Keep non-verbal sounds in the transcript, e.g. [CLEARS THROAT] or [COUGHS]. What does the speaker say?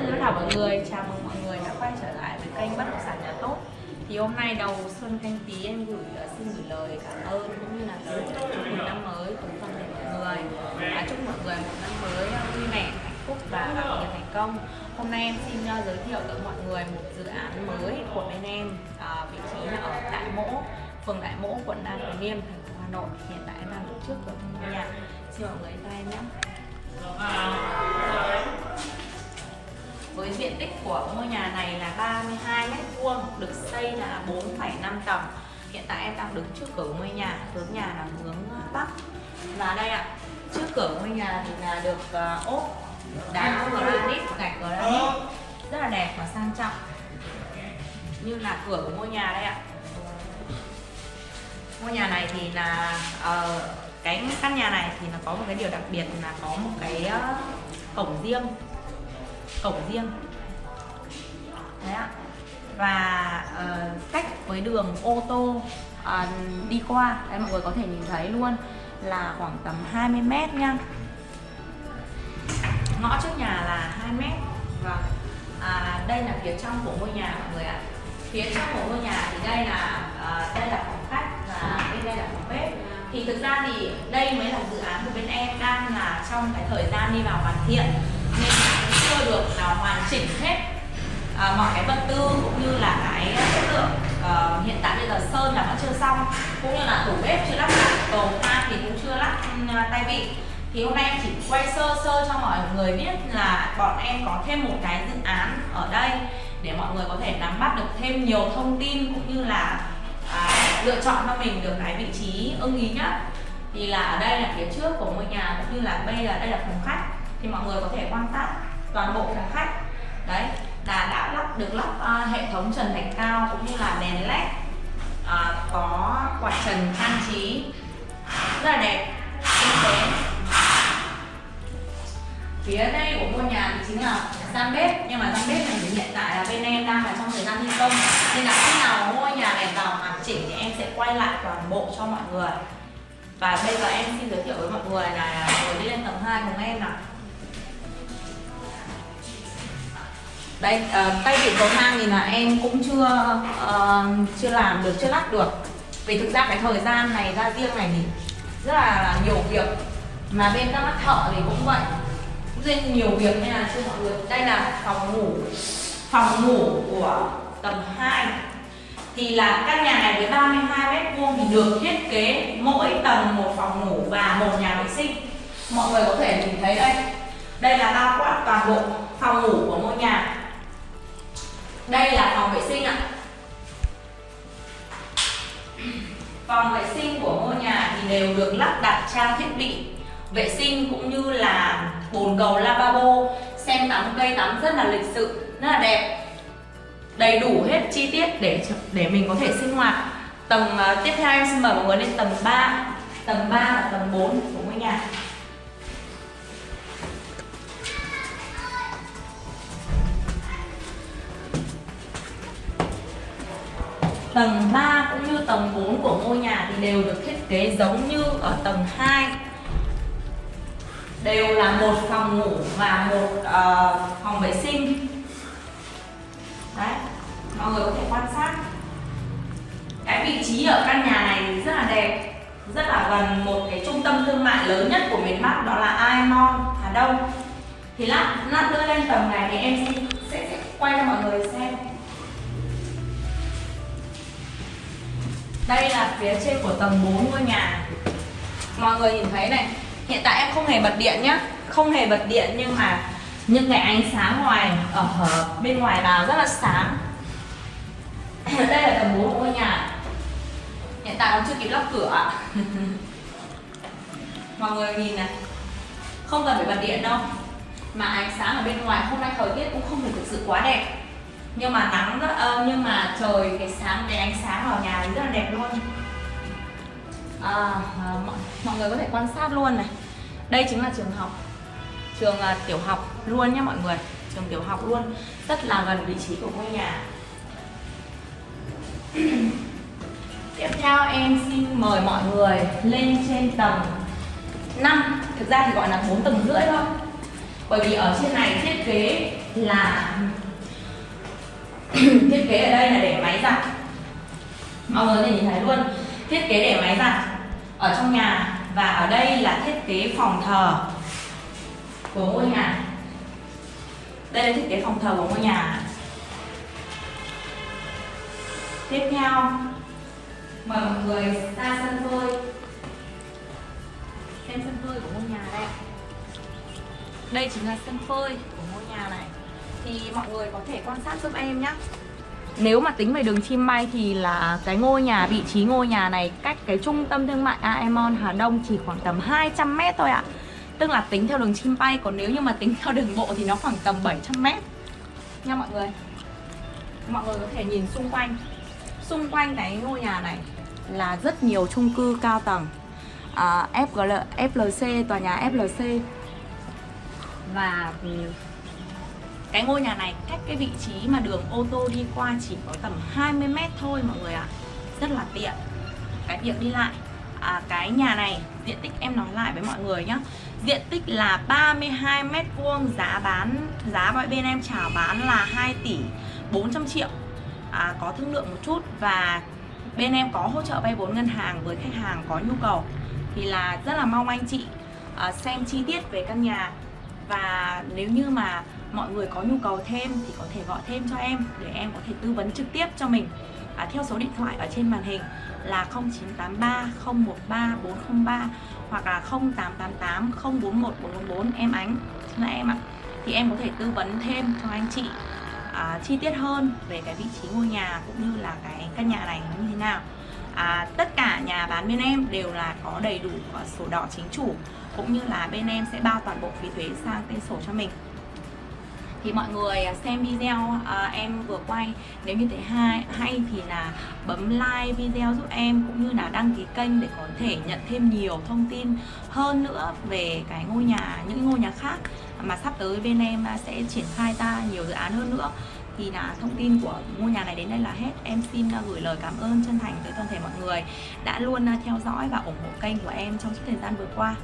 Hello chào mọi người, chào mừng mọi người đã quay trở lại với kênh Bất động sản nhà tốt. Thì hôm nay đầu xuân canh tí em gửi ờ, xin gửi lời cảm ơn cũng như là lời chúc mừng năm mới cùng toàn thể mọi người. À, Chúc mọi người một năm mới ờ, vui vẻ, hạnh phúc và gặp nhiều thành công. Hôm nay em xin ờ, giới thiệu tới mọi người một dự án mới của bên em Vị trí là ở Đại Mỗ, phường Đại Mỗ, quận Nam Từ Liêm, thành phố Hà Nội. Hiện tại em đang đứng trước cửa ngôi nhà. Xin mọi người tay em nhé. Dạ với diện tích của ngôi nhà này là 32 mét vuông được xây là 4,5 tầng. Hiện tại em đang đứng trước cửa ngôi nhà hướng nhà là hướng à, bắc. Và đây ạ trước cửa ngôi nhà thì là được uh, ốp đá granite gạch granite. Rất là đẹp và sang trọng. Như là cửa của ngôi nhà đây ạ. Ngôi nhà này thì là uh, cái căn nhà này thì nó có một cái điều đặc biệt là có một cái uh, cổng riêng cổng riêng. Đấy ạ. Và uh, cách với đường ô tô uh, đi qua đấy mọi người có thể nhìn thấy luôn là khoảng tầm 20 mét nha. Ngõ trước nhà là 2 mét. Và à, đây là phía trong của ngôi nhà mọi người ạ. Phía trong của ngôi nhà thì đây là uh, đây là phòng khách và bên đây là phòng bếp. Thì thực ra thì đây mới là dự án của bên em đang là trong cái thời gian đi vào hoàn thiện được nào hoàn chỉnh hết à, mọi cái vật tư cũng như là cái à, chất lượng à, hiện tại bây giờ sơn là vẫn chưa xong cũng như là tủ bếp chưa lắp đặt cầu thang thì cũng chưa lắp uh, tay vịn thì hôm nay em chỉ quay sơ sơ cho mọi người biết là bọn em có thêm một cái dự án ở đây để mọi người có thể nắm bắt được thêm nhiều thông tin cũng như là à, lựa chọn cho mình được cái vị trí ưng ý nhất. Thì là ở đây là phía trước của ngôi nhà cũng như là bây giờ đây là phòng khách thì mọi người có thể quan sát toàn bộ phòng khách. Đấy là đã lắp được lắp uh, hệ thống trần thạch cao cũng như là đèn led uh, có quạt trần trang trí. Rất là đẹp tinh tế phía đây của ngôi nhà thì chính là gian bếp nhưng mà gian bếp này thì hiện tại là bên em đang là trong thời gian thi công. Nên là khi nào ngôi nhà này vào hoàn chỉnh thì em sẽ quay lại toàn bộ cho mọi người. Và bây giờ em xin giới thiệu với mọi người là ngồi đi lên tầng 2 cùng em nào. Đây uh, ờ, tay vịn cầu thang thì là em cũng chưa uh, chưa làm được chưa lắp được. Vì thực ra cái thời gian này ra riêng này thì rất là, là nhiều việc. Mà bên các bác thợ thì cũng vậy. Cũng rất nhiều việc nên là chưa mọi người. Đây là phòng ngủ phòng ngủ của tầng 2 thì là căn nhà này với 32 mét vuông thì được thiết kế mỗi tầng một phòng ngủ và một nhà vệ sinh. Mọi người có thể nhìn thấy đây. Đây là bao quát toàn bộ phòng ngủ của ngôi nhà đây là phòng vệ sinh ạ. Phòng vệ sinh của ngôi nhà thì đều được lắp đặt trang thiết bị vệ sinh cũng như là bồn cầu lavabo xem tắm cây tắm rất là lịch sự rất là đẹp. Đầy đủ hết chi tiết để để mình có thể sinh hoạt. Tầng uh, tiếp theo em xin mời mọi người lên tầng 3 tầng 3 và tầng 4 của ngôi nhà. Tầng 3 cũng như tầng 4 của ngôi nhà thì đều được thiết kế giống như ở tầng 2 Đều là một phòng ngủ và một uh, phòng vệ sinh. Đấy, mọi người có thể quan sát. Cái vị trí ở căn nhà này rất là đẹp Rất là gần một cái trung tâm thương mại lớn nhất của miền Bắc đó là Aimon Hà Đông. Thì lát, lát nữa lên tầng này thì em sẽ, sẽ quay cho mọi người xem. Đây là phía trên của tầng 4 ngôi nhà. Mọi người nhìn thấy này, Hiện tại em không hề bật điện nhá. Không hề bật điện nhưng mà những cái ánh sáng ngoài, ở bên ngoài vào rất là sáng. [COUGHS] Đây là tầng 4 của ngôi nhà. Hiện tại còn chưa kịp lắp cửa [LAUGHS] Mọi người nhìn này, Không cần phải bật điện đâu. Mà ánh sáng ở bên ngoài hôm nay thời tiết cũng không được thực sự quá đẹp nhưng mà nắng rất âm nhưng mà trời cái sáng cái ánh sáng vào nhà rất là đẹp luôn. À, à, mọi, mọi người có thể quan sát luôn này. Đây chính là trường học. Trường uh, tiểu học luôn nhé mọi người. Trường tiểu học luôn. Rất là gần vị trí của ngôi nhà. [CLEARS THROAT] Tiếp theo em xin mời mọi người lên trên tầng 5 thực ra thì gọi là 4 tầng rưỡi thôi. Bởi vì ở trên này thiết kế là [COUGHS] thiết kế ở đây là để máy giặt. Mọi người có nhìn thấy luôn. Thiết kế để máy giặt ở trong nhà và ở đây là thiết kế phòng thờ của ngôi nhà. Đây là thiết kế phòng thờ của ngôi nhà. Tiếp theo, mời mọi người ra sân phơi xem sân phơi của ngôi nhà đây. Đây chính là sân phơi của ngôi nhà này thì mọi người có thể quan sát giúp em nhé nếu mà tính về đường chim bay thì là cái ngôi nhà, vị trí ngôi nhà này cách cái trung tâm thương mại Aemon Hà Đông chỉ khoảng tầm 200 mét thôi ạ. Tức là tính theo đường chim bay, còn nếu như mà tính theo đường bộ thì nó khoảng tầm 700 mét. Nha mọi người. Mọi người có thể nhìn xung quanh. Xung quanh cái ngôi nhà này là rất nhiều chung cư cao tầng. À, FGL, FLC, tòa nhà FLC Và cái ngôi nhà này cách cái vị trí mà đường ô tô đi qua chỉ có tầm 20 mét thôi mọi người ạ. À. Rất là tiện. Cái việc đi lại à, Cái nhà này diện tích em nói lại với mọi người nhé Diện tích là 32 mét vuông Giá bán Giá mọi bên em chào bán là 2 tỷ 400 triệu. À, Có thương lượng một chút Và bên em có hỗ trợ vay vốn ngân hàng với khách hàng có nhu cầu Thì là rất là mong anh chị à, xem chi tiết về căn nhà. Và nếu như mà mọi người có nhu cầu thêm thì có thể gọi thêm cho em để em có thể tư vấn trực tiếp cho mình. À, theo số điện thoại ở trên màn hình là 0983 013 403 hoặc là 0888 041 444 em Ánh là em ạ. Thì em có thể tư vấn thêm cho anh chị à, chi tiết hơn về cái vị trí ngôi nhà cũng như là cái căn nhà này như thế nào. À, tất cả nhà bán bên em đều là có đầy đủ sổ đỏ chính chủ cũng như là bên em sẽ bao toàn bộ phí thuế sang tên sổ cho mình thì mọi người à, xem video à, em vừa quay. Nếu như thấy hay hay thì là bấm like video giúp em cũng như là đăng ký kênh để có thể nhận thêm nhiều thông tin hơn nữa về cái ngôi nhà những ngôi nhà khác mà sắp tới bên em à, sẽ triển khai ra nhiều dự án hơn nữa. Thì là thông tin của ngôi nhà này đến đây là hết. Em xin à, gửi lời cảm ơn chân thành tới toàn thể mọi người đã luôn theo dõi và ủng hộ kênh của em trong suốt thời gian vừa qua.